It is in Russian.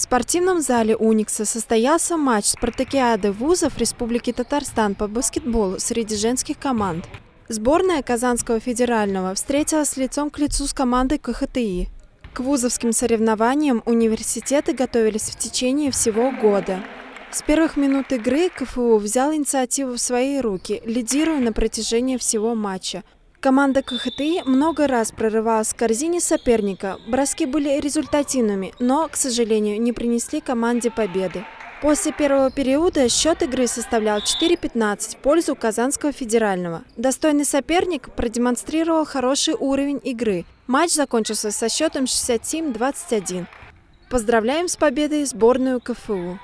спортивном зале «Уникса» состоялся матч спартакиады вузов Республики Татарстан по баскетболу среди женских команд. Сборная Казанского федерального встретилась лицом к лицу с командой КХТИ. К вузовским соревнованиям университеты готовились в течение всего года. С первых минут игры КФУ взял инициативу в свои руки, лидируя на протяжении всего матча – Команда КХТИ много раз прорывалась в корзине соперника. Броски были результативными, но, к сожалению, не принесли команде победы. После первого периода счет игры составлял 4-15 в пользу Казанского федерального. Достойный соперник продемонстрировал хороший уровень игры. Матч закончился со счетом 67-21. Поздравляем с победой сборную КФУ.